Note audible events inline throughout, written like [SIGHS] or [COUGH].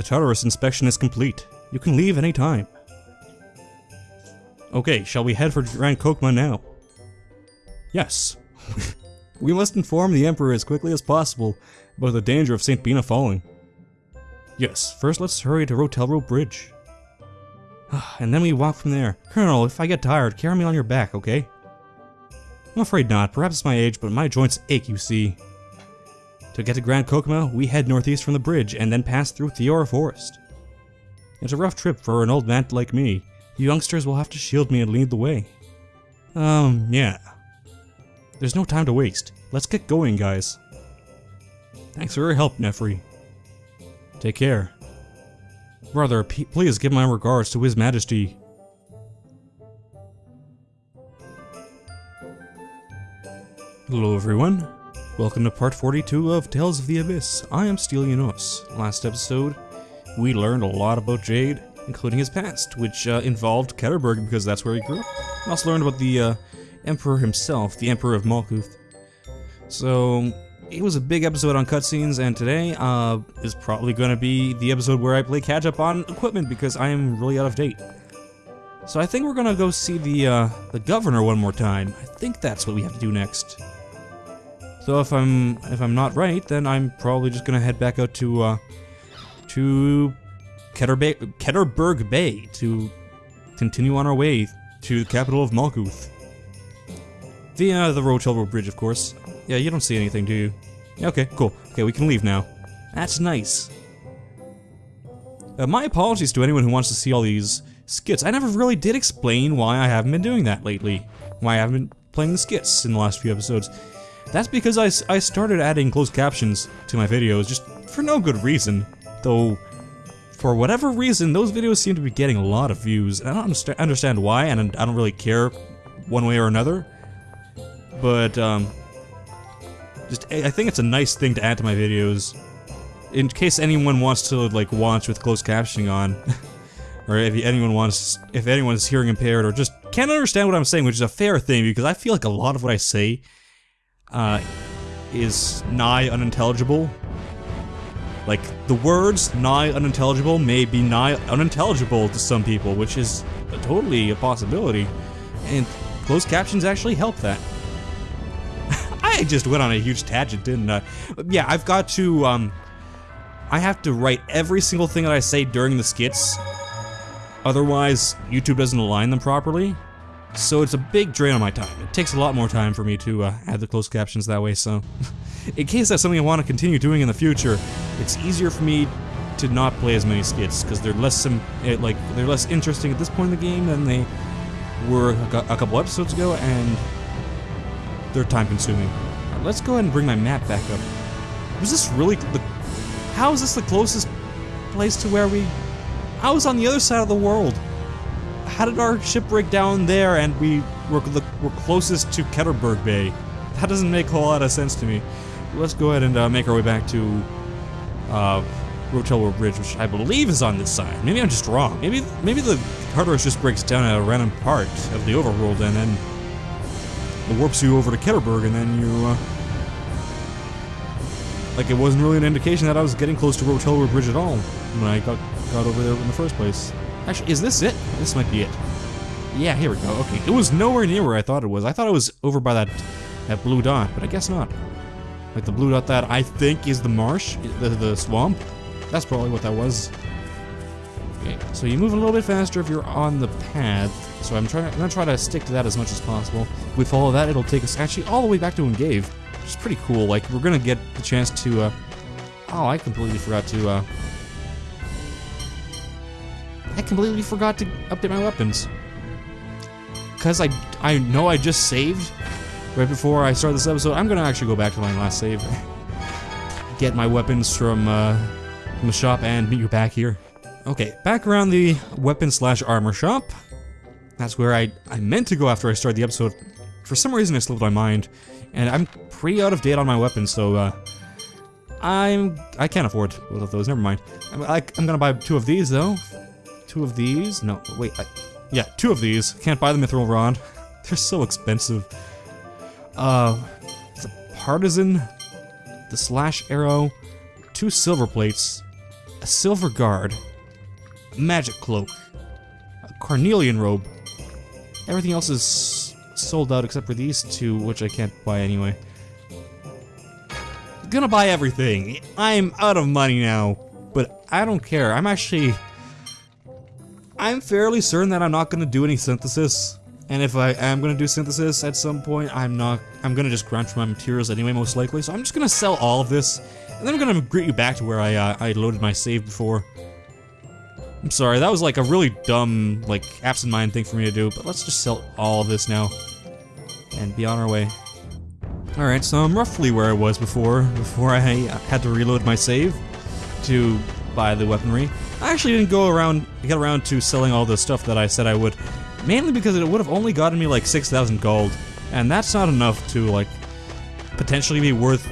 The terrorist inspection is complete. You can leave any time. Okay, shall we head for Grand Chokmah now? Yes. [LAUGHS] we must inform the Emperor as quickly as possible about the danger of St. Binah falling. Yes, first let's hurry to Rotelro Bridge. [SIGHS] and then we walk from there. Colonel, if I get tired, carry me on your back, okay? I'm afraid not. Perhaps it's my age, but my joints ache, you see. To get to Grand Chokmah, we head northeast from the bridge and then pass through Theora Forest. It's a rough trip for an old man like me. You youngsters will have to shield me and lead the way. Um, yeah. There's no time to waste. Let's get going, guys. Thanks for your help, Nephry. Take care. Brother, please give my regards to His Majesty. Hello everyone. Welcome to part 42 of Tales of the Abyss. I am Stylianos. Last episode, we learned a lot about Jade, including his past, which uh, involved Keterburg because that's where he grew up. We also learned about the uh, Emperor himself, the Emperor of Malkuth. So, it was a big episode on cutscenes, and today uh, is probably going to be the episode where I play catch up on equipment because I am really out of date. So I think we're gonna go see the uh, the governor one more time. I think that's what we have to do next. So if I'm if I'm not right, then I'm probably just gonna head back out to uh, to Keter Bay, to continue on our way to the capital of Malkuth. Via the Rotelro Bridge, of course. Yeah, you don't see anything, do you? Yeah, Okay, cool. Okay, we can leave now. That's nice. Uh, my apologies to anyone who wants to see all these skits. I never really did explain why I haven't been doing that lately. Why I haven't been playing the skits in the last few episodes. That's because I, I started adding closed captions to my videos just for no good reason. Though, for whatever reason, those videos seem to be getting a lot of views. I don't understand why, and I don't really care one way or another. But, um, just, I think it's a nice thing to add to my videos. In case anyone wants to, like, watch with closed captioning on. [LAUGHS] or if anyone wants, if anyone's hearing impaired or just can't understand what I'm saying, which is a fair thing because I feel like a lot of what I say uh, is nigh unintelligible. Like, the words nigh unintelligible may be nigh unintelligible to some people, which is a totally a possibility. And closed captions actually help that. [LAUGHS] I just went on a huge tangent, didn't I? Yeah, I've got to, um... I have to write every single thing that I say during the skits Otherwise, YouTube doesn't align them properly. So it's a big drain on my time. It takes a lot more time for me to uh, add the closed captions that way, so... [LAUGHS] in case that's something I want to continue doing in the future, it's easier for me to not play as many skits, because they're less eh, like they're less interesting at this point in the game than they were a couple episodes ago, and they're time consuming. Let's go ahead and bring my map back up. Was this really the... How is this the closest place to where we I was on the other side of the world. How did our ship break down there and we were, were closest to Keterburg Bay? That doesn't make a whole lot of sense to me. Let's go ahead and uh, make our way back to uh, Bridge, which I believe is on this side. Maybe I'm just wrong. Maybe maybe the Tartarus just breaks down at a random part of the overworld and then it warps you over to Keterburg and then you, uh, Like it wasn't really an indication that I was getting close to Rotelro Bridge at all when I got got over there in the first place. Actually, is this it? This might be it. Yeah, here we go. Okay, it was nowhere near where I thought it was. I thought it was over by that that blue dot, but I guess not. Like the blue dot that I think is the marsh, the, the swamp. That's probably what that was. Okay, so you move a little bit faster if you're on the path. So I'm trying. I'm gonna try to stick to that as much as possible. If we follow that, it'll take us actually all the way back to Engeve, which is pretty cool. Like we're gonna get the chance to. Uh, oh, I completely forgot to. Uh, I completely forgot to update my weapons. Because I, I know I just saved right before I start this episode. I'm going to actually go back to my last save. [LAUGHS] Get my weapons from, uh, from the shop and meet you back here. Okay, back around the weapon slash armor shop. That's where I, I meant to go after I started the episode. For some reason it slipped my mind. And I'm pretty out of date on my weapons, so, uh, I'm, I can't afford both of those, never mind. I'm, I, I'm gonna buy two of these, though, Two of these? No, wait, I, yeah, two of these. Can't buy the Mithril Rod. They're so expensive. Uh, the Partisan, the Slash Arrow, two Silver Plates, a silver guard, magic cloak, a carnelian robe. Everything else is sold out except for these two, which I can't buy anyway. Gonna buy everything. I'm out of money now, but I don't care. I'm actually... I'm fairly certain that I'm not gonna do any synthesis. And if I am gonna do synthesis at some point, I'm not- I'm gonna just grind for my materials anyway, most likely. So I'm just gonna sell all of this, and then I'm gonna greet you back to where I, uh, I loaded my save before. I'm sorry, that was like a really dumb, like, absent-minded thing for me to do, but let's just sell all of this now. And be on our way. Alright, so I'm roughly where I was before, before I had to reload my save to buy the weaponry. I actually didn't go around, get around to selling all the stuff that I said I would, mainly because it would have only gotten me like 6,000 gold, and that's not enough to like, potentially be worth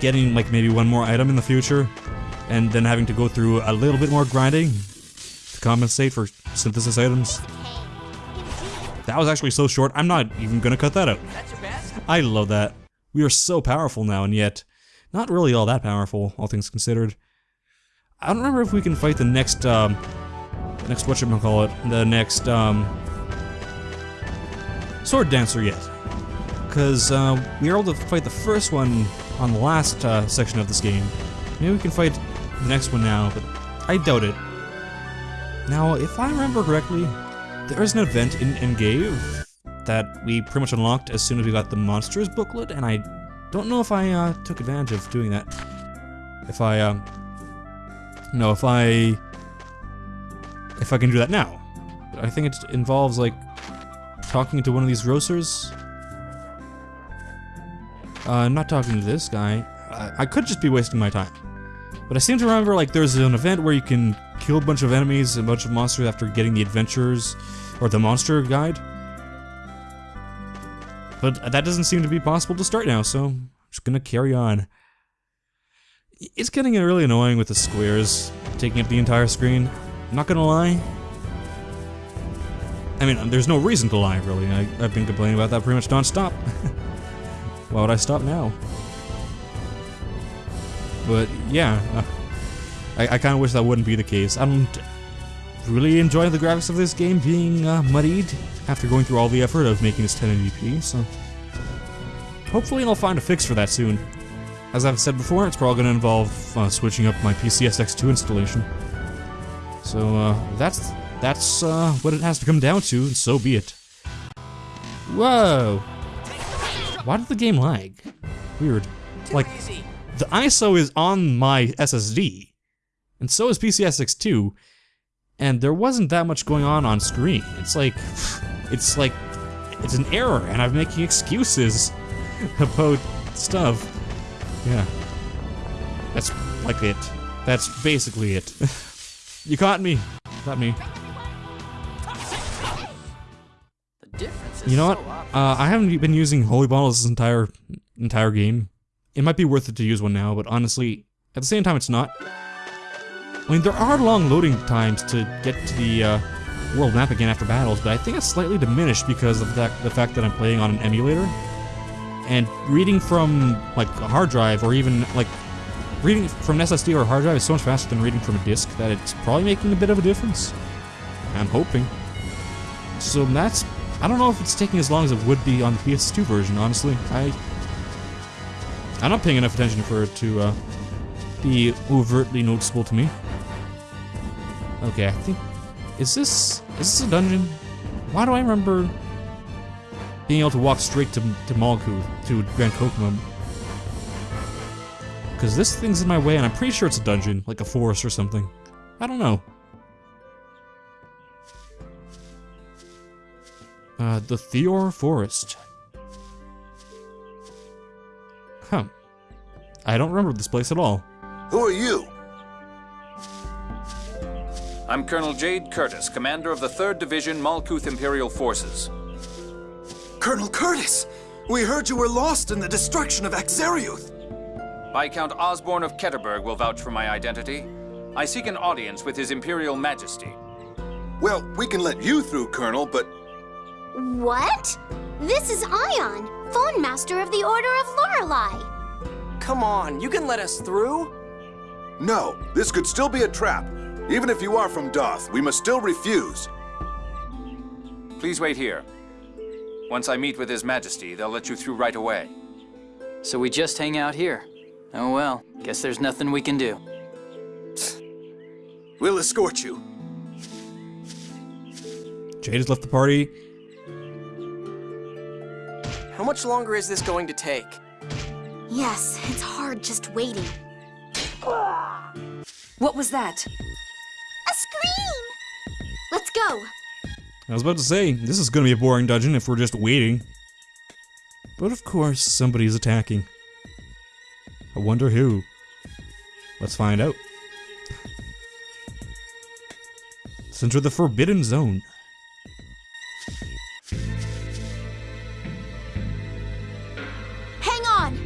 getting like maybe one more item in the future, and then having to go through a little bit more grinding to compensate for synthesis items. That was actually so short, I'm not even gonna cut that out. I love that. We are so powerful now, and yet not really all that powerful, all things considered. I don't remember if we can fight the next, um, next whatchamacallit, the next, um, Sword Dancer yet. Because, uh, we were able to fight the first one on the last, uh, section of this game. Maybe we can fight the next one now, but I doubt it. Now, if I remember correctly, there is an event in Engeve that we pretty much unlocked as soon as we got the Monsters booklet, and I don't know if I uh, took advantage of doing that. If I, um, no, if I, if I can do that now. I think it involves, like, talking to one of these grocers. Uh, not talking to this guy. I, I could just be wasting my time. But I seem to remember, like, there's an event where you can kill a bunch of enemies, a bunch of monsters after getting the adventures, or the monster guide. But that doesn't seem to be possible to start now, so I'm just gonna carry on. It's getting really annoying with the squares taking up the entire screen. I'm Not gonna lie. I mean, there's no reason to lie, really. I, have been complaining about that pretty much non-stop. [LAUGHS] Why would I stop now? But, yeah. Uh, I, I kind of wish that wouldn't be the case. I don't really enjoy the graphics of this game being uh, muddied after going through all the effort of making this 1080p, so... Hopefully I'll find a fix for that soon. As I've said before, it's probably going to involve uh, switching up my PCSX2 installation. So, uh, that's that's uh, what it has to come down to, and so be it. Whoa! Why did the game lag? Weird. Like, the ISO is on my SSD, and so is PCSX2, and there wasn't that much going on on screen. It's like, it's like, it's an error, and I'm making excuses [LAUGHS] about stuff. Yeah. That's like it. That's basically it. [LAUGHS] you caught me. Caught me. You know what? Uh, I haven't been using holy bottles this entire entire game. It might be worth it to use one now, but honestly, at the same time, it's not. I mean, there are long loading times to get to the uh, world map again after battles, but I think it's slightly diminished because of that, the fact that I'm playing on an emulator. And reading from, like, a hard drive, or even, like, reading from an SSD or a hard drive is so much faster than reading from a disk that it's probably making a bit of a difference. I'm hoping. So that's... I don't know if it's taking as long as it would be on the PS2 version, honestly. I... I'm not paying enough attention for it to, uh, be overtly noticeable to me. Okay, I think... Is this... Is this a dungeon? Why do I remember being able to walk straight to, to Malkuth, to Grand Kokomon? Because this thing's in my way and I'm pretty sure it's a dungeon, like a forest or something. I don't know. Uh, the Theor Forest. Huh. I don't remember this place at all. Who are you? I'm Colonel Jade Curtiss, commander of the 3rd Division Malkuth Imperial Forces. Colonel Curtiss! We heard you were lost in the destruction of Akzeriuth! Viscount Osborne of Keterburg will vouch for my identity. I seek an audience with His Imperial Majesty. Well, we can let you through, Colonel, but... What? This is Ion, Fon Master of the Order of Lorelei. Come on, you can let us through. No, this could still be a trap. Even if you are from Daath, we must still refuse. Please wait here. Once I meet with His Majesty, they'll let you through right away. So we just hang out here. Oh well, guess there's nothing we can do. [SNIFFS] We'll escort you. Jade has left the party. How much longer is this going to take? Yes, it's hard just waiting. What was that? A scream! Let's go. I was about to say, this is gonna be a boring dungeon if we're just waiting. But of course, somebody's attacking. I wonder who. Let's find out. Let's enter the Forbidden Zone. Hang on!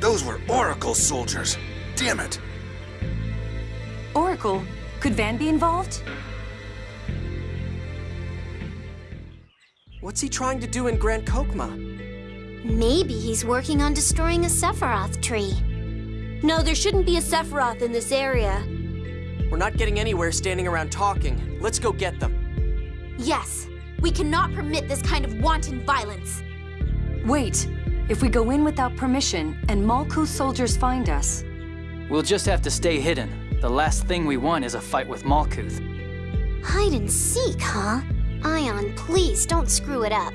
Those were Oracle soldiers. Damn it. Oracle? Could Van be involved? What's he trying to do in Grand Kokma? Maybe he's working on destroying a Sephiroth tree. No, there shouldn't be a Sephiroth in this area. We're not getting anywhere standing around talking. Let's go get them. Yes, we cannot permit this kind of wanton violence. Wait. If we go in without permission and Malkuth's soldiers find us, We'll just have to stay hidden. The last thing we want is a fight with Malkuth. Hide and seek, huh? Ion, please don't screw it up.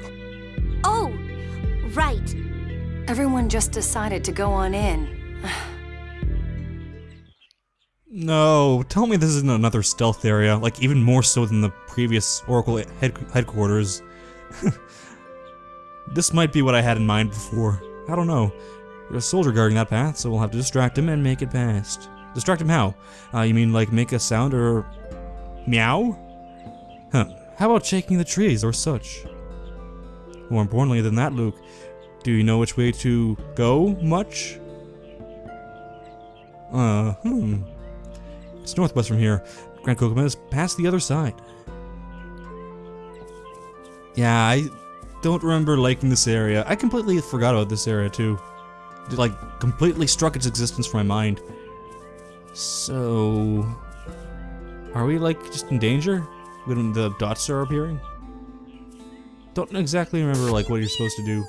Oh, right. everyone just decided to go on in. No, tell me this isn't another stealth area, like even more so than the previous Oracle head headquarters. [LAUGHS] this might be what I had in mind before. I don't know. There's a soldier guarding that path, so we'll have to distract him and make it past. Distract him how? Uh, you mean like make a sound or meow? Huh. How about shaking the trees or such? More importantly than that, Luke, do you know which way to go much? Uh, hmm. It's northwest from here. Grand Chokmah is past the other side. Yeah, I don't remember liking this area. I completely forgot about this area too. It like completely struck its existence from my mind. So, are we like just in danger when the dots are appearing? Don't exactly remember like what you're supposed to do.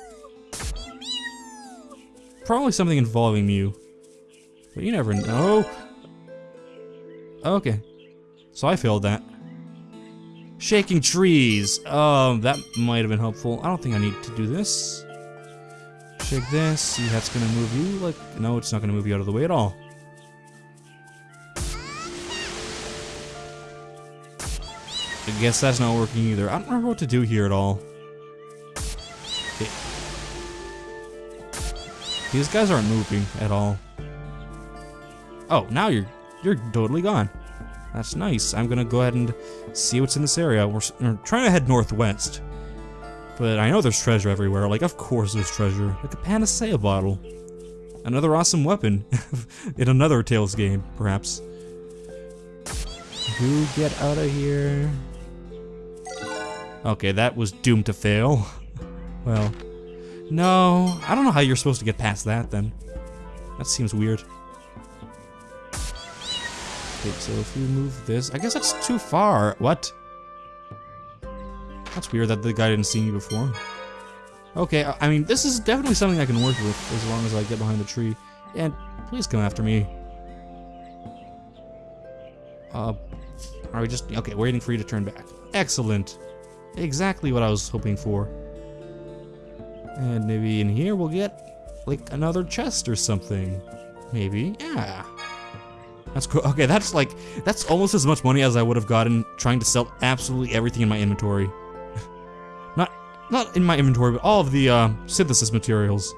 Probably something involving Mieu. But you never know. Okay. So I failed that. Shaking trees. Um, that might have been helpful. I don't think I need to do this. Shake this. See that's gonna move you. Like, no, it's not gonna move you out of the way at all. I guess that's not working either. I don't remember what to do here at all. Okay. These guys aren't moving at all. Oh, now you're you're totally gone. That's nice. I'm gonna go ahead and see what's in this area. We're, we're trying to head northwest. But I know there's treasure everywhere. Like, of course there's treasure. Like a panacea bottle. Another awesome weapon. [LAUGHS] in another Tales game, perhaps. Who get out of here? Okay, that was doomed to fail. well, no. I don't know how you're supposed to get past that, then. That seems weird. Okay, so if you move this, I guess that's too far. What? That's weird that the guy didn't see me before. Okay, I I mean, this is definitely something I can work with as long as I get behind the tree. And please come after me. Uh, are we just, okay, waiting for you to turn back. Excellent. Exactly what I was hoping for. And maybe in here we'll get, like, another chest or something. Maybe, yeah. That's cool. Okay, that's like, that's almost as much money as I would have gotten trying to sell absolutely everything in my inventory. [LAUGHS] not, not in my inventory, but all of the uh, synthesis materials.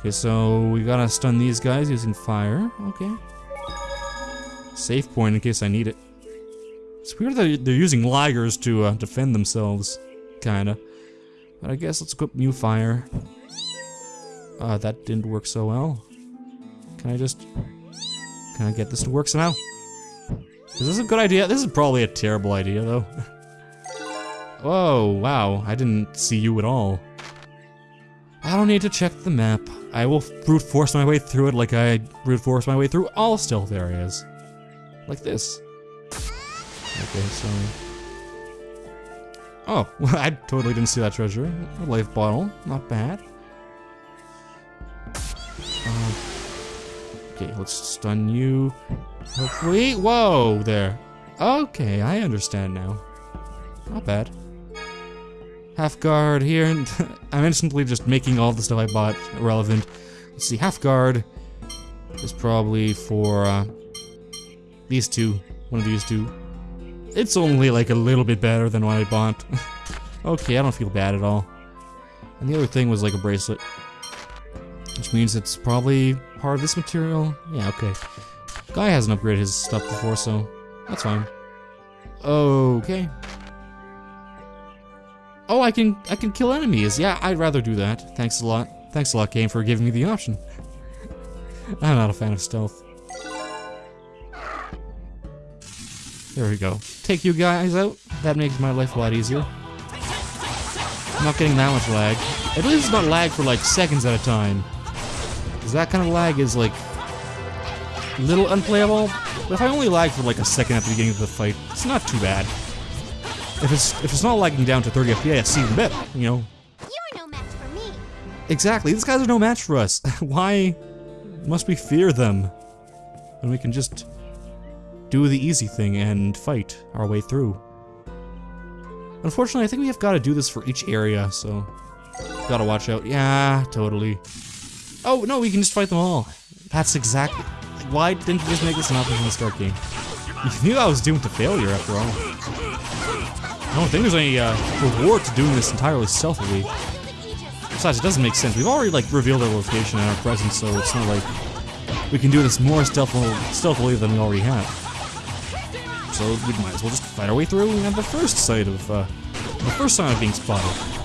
Okay, so we gotta stun these guys using fire. Okay. Safe point in case I need it. It's weird that they're using ligers to uh, defend themselves, kinda. But I guess let's equip new fire. Uh, that didn't work so well. Can I just... Can I get this to work somehow? Is this a good idea? This is probably a terrible idea, though. [LAUGHS] Whoa, wow, I didn't see you at all. I don't need to check the map. I will brute force my way through it like I brute force my way through all stealth areas. Like this. Okay, so... Oh, [LAUGHS] well, I totally didn't see that treasure. A life bottle, not bad. Um, okay, let's stun you. Hopefully. Whoa, there. Okay, I understand now. Not bad. Half guard here, and [LAUGHS] I'm instantly just making all the stuff I bought irrelevant. Let's see, half guard is probably for uh, these two. One of these two. It's only like a little bit better than what I bought. [LAUGHS] okay, I don't feel bad at all. And the other thing was like a bracelet. Which means it's probably part of this material. Yeah, okay. Guy hasn't upgraded his stuff before, so that's fine. Okay. Oh, I can I can kill enemies. Yeah, I'd rather do that. Thanks a lot. Thanks a lot, game, for giving me the option. [LAUGHS] I'm not a fan of stealth. There we go. Take you guys out. That makes my life a lot easier. I'm not getting that much lag. At least it's not lag for like seconds at a time. Because that kind of lag is like a little unplayable. But if I only lag for like a second at the beginning of the fight, it's not too bad. If it's if it's not lagging down to 30 FPS, even better, you know. You're no match for me. Exactly, these guys are no match for us. [LAUGHS] Why must we fear them? When we can just do the easy thing and fight our way through. Unfortunately, I think we have got to do this for each area, so gotta watch out. Yeah, totally. Oh, no, we can just fight them all. That's exactly... Why didn't you just make this an option from the start game? You knew I was doomed to failure, after all. I don't think there's any uh, reward to doing this entirely stealthily. Besides, it doesn't make sense. We've already, like, revealed our location and our presence, so it's not like we can do this more stealthily, stealthily than we already have. So we might as well just fight our way through and have the first sight of, uh, the first sign of being spotted.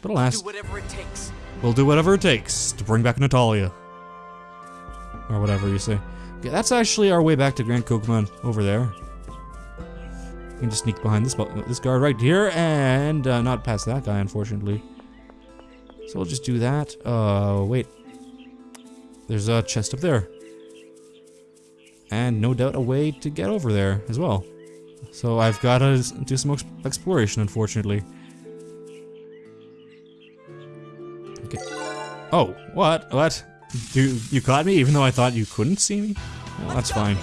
But alas, Do whatever it takes. we'll do whatever it takes to bring back Natalia. Or whatever you say. Okay, that's actually our way back to Grand Kokomon, over there. We can just sneak behind this this guard right here, and uh, not past that guy, unfortunately. So we'll just do that. Uh, wait. There's a chest up there. And no doubt a way to get over there as well. So I've got to do some exploration, unfortunately. Okay. Oh, what? What? You, you caught me even though I thought you couldn't see me? Well, that's fine.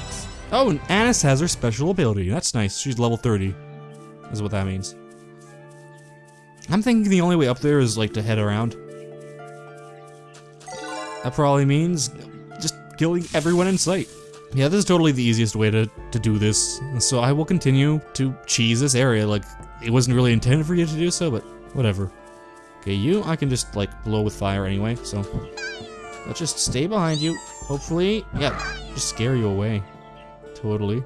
Oh, and Anise has her special ability. That's nice. She's level 30. Is what that means. I'm thinking the only way up there is like to head around. That probably means just killing everyone in sight. Yeah, this is totally the easiest way to, to do this. So I will continue to cheese this area. Like, it wasn't really intended for you to do so, but whatever. Okay, you, I can just, like, blow with fire anyway, so... Let's just stay behind you. Hopefully, yeah, just scare you away. Totally.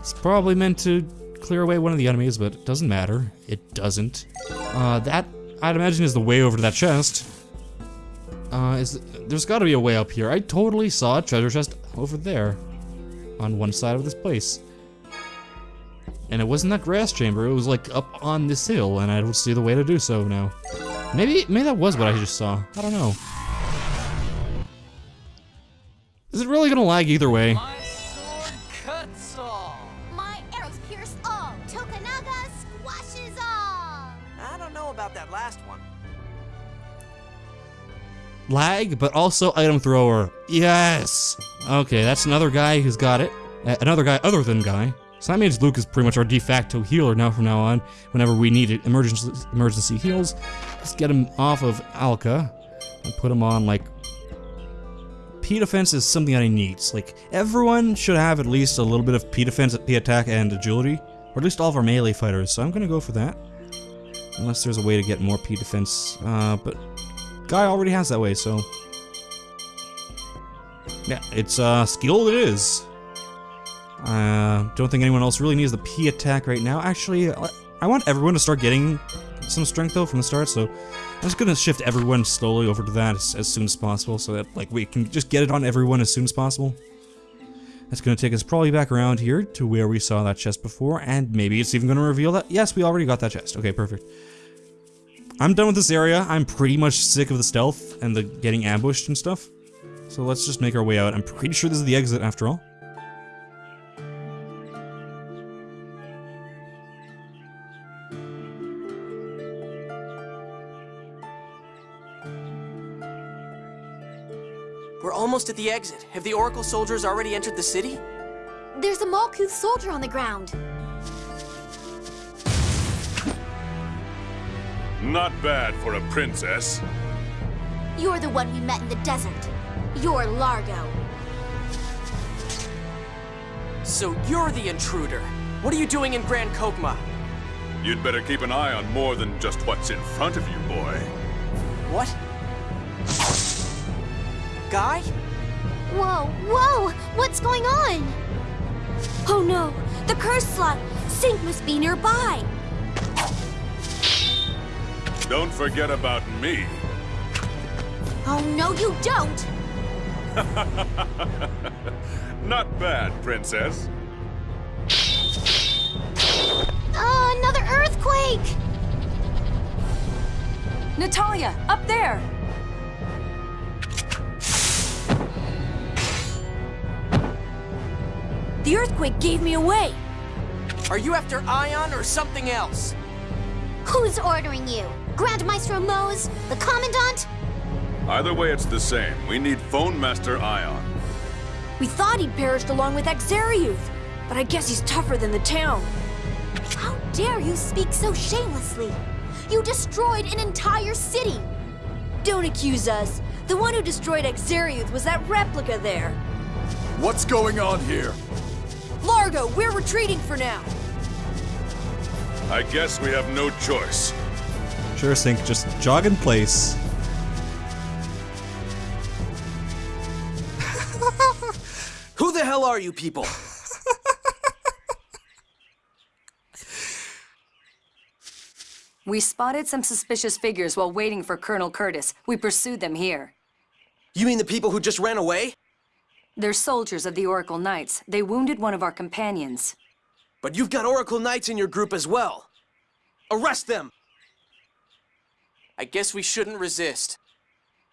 It's probably meant to clear away one of the enemies, but it doesn't matter. It doesn't. Uh, that, I'd imagine, is the way over to that chest. Uh, is there's got to be a way up here. I totally saw a treasure chest over there, on one side of this place. And it wasn't that grass chamber. It was like up on this hill, and I don't see the way to do so now. Maybe, maybe that was what I just saw. I don't know. Is it really gonna lag either way? Lag, but also item thrower. Yes! Okay, that's another guy who's got it. Uh, another guy other than Guy. So that means Luke is pretty much our de facto healer now from now on. Whenever we need it, emergency, emergency heals, just get him off of Alka and put him on, like... P defense is something that he needs. Like, everyone should have at least a little bit of P defense, P attack, and agility. Or at least all of our melee fighters, so I'm gonna go for that. Unless there's a way to get more P defense. Uh, but Guy already has that way, so... Yeah, it's uh, skill it is. Uh, don't think anyone else really needs the P attack right now. Actually, I want everyone to start getting some strength though from the start, so I'm just gonna shift everyone slowly over to that as, as soon as possible, so that like we can just get it on everyone as soon as possible. That's gonna take us probably back around here to where we saw that chest before, and maybe it's even gonna reveal that. Yes, we already got that chest. Okay, perfect. I'm done with this area. I'm pretty much sick of the stealth and the getting ambushed and stuff. So let's just make our way out. I'm pretty sure this is the exit after all. We're almost at the exit. Have the Oracle soldiers already entered the city? There's a Malkuth soldier on the ground. Not bad for a princess. You're the one we met in the desert. You're Largo. So you're the intruder. What are you doing in Grand Chokmah? You'd better keep an eye on more than just what's in front of you, boy. What? Guy? Whoa, whoa! What's going on? Oh no! The curse slot! Sync must be nearby! Don't forget about me. Oh, no, you don't! [LAUGHS] Not bad, princess. Uh, another earthquake! Natalia, up there! The earthquake gave me away! Are you after Ion or something else? Who's ordering you? Grand Maestro Mohs? The Commandant? Either way, it's the same. We need Fon Master Ion. We thought he'd perished along with Akzeriuth, but I guess he's tougher than the town. How dare you speak so shamelessly? You destroyed an entire city! Don't accuse us. The one who destroyed Akzeriuth was that replica there. What's going on here? Largo, we're retreating for now. I guess we have no choice. Sure, Sync, just jog in place. [LAUGHS] Who the hell are you people? We spotted some suspicious figures while waiting for Colonel Curtiss. We pursued them here. You mean the people who just ran away? They're soldiers of the Oracle Knights. They wounded one of our companions. But you've got Oracle Knights in your group as well. Arrest them! I guess we shouldn't resist.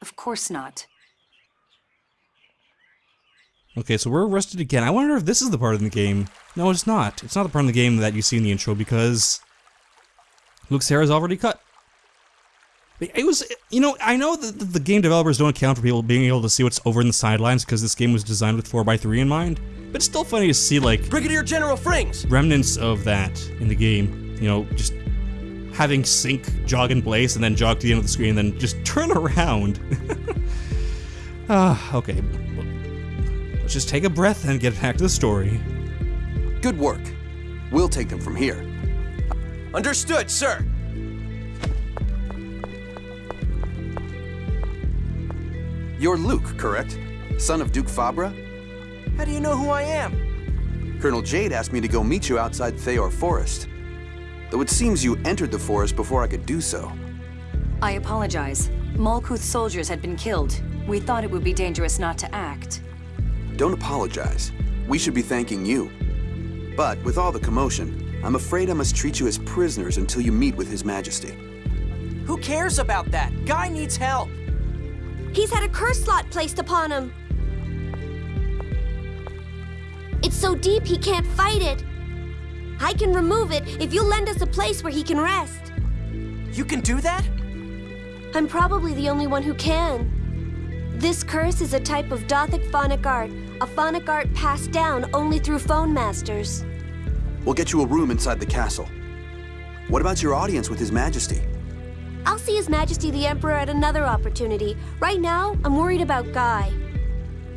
Of course not. Okay, so we're arrested again. I wonder if this is the part of the game. No, it's not. It's not the part of the game that you see in the intro because Luke's hair is already cut. It was, you know, I know that the game developers don't account for people being able to see what's over in the sidelines because this game was designed with 4x3 in mind, but it's still funny to see, like, Brigadier General Frings! remnants of that in the game. You know, just having Sync jog in place and then jog to the end of the screen and then just [LAUGHS] turn around. [LAUGHS] Ah, okay. Let's just take a breath and get back to the story. Good work. We'll take them from here. Understood, sir! You're Luke, correct? Son of Duke Fabre? How do you know who I am? Colonel Jade asked me to go meet you outside Theor Forest. Though it seems you entered the forest before I could do so. I apologize. Malkuth soldiers had been killed. We thought it would be dangerous not to act. Don't apologize. We should be thanking you. But with all the commotion, I'm afraid I must treat you as prisoners until you meet with His Majesty. Who cares about that? Guy needs help! He's had a curse slot placed upon him. It's so deep he can't fight it. I can remove it if you lend us a place where he can rest. You can do that? I'm probably the only one who can. This curse is a type of Daathic phonic art, a phonic art passed down only through Fon Masters. We'll get you a room inside the castle. What about your audience with His Majesty? I'll see His Majesty the Emperor at another opportunity. Right now, I'm worried about Guy.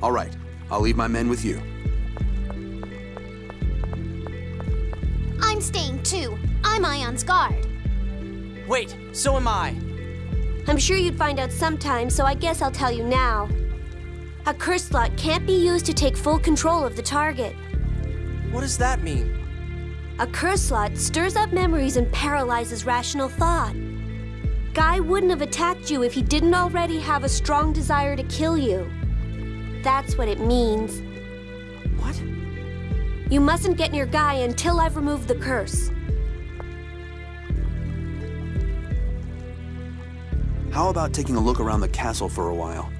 All right, I'll leave my men with you. I'm staying too. I'm Ion's guard. Wait, so am I. I'm sure you'd find out sometime, so I guess I'll tell you now. A curse slot can't be used to take full control of the target. What does that mean? A curse slot stirs up memories and paralyzes rational thought. Guy wouldn't have attacked you if he didn't already have a strong desire to kill you. That's what it means. What? You mustn't get near Guy until I've removed the curse. how about taking a look around the castle for a while?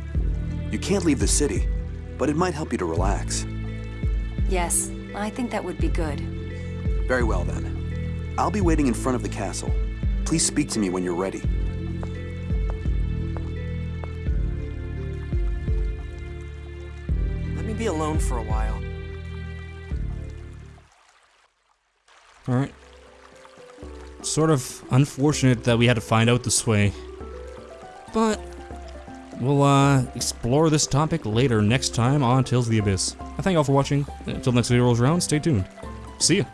You can't leave the city, but it might help you to relax. Yes, I think that would be good. Very well then. I'll be waiting in front of the castle. Please speak to me when you're ready. Let me be alone for a while. Alright. Sort of unfortunate that we had to find out this way. But we'll uh, explore this topic later next time on Tales of the Abyss. I thank you all for watching. Until next video rolls around, stay tuned. See ya.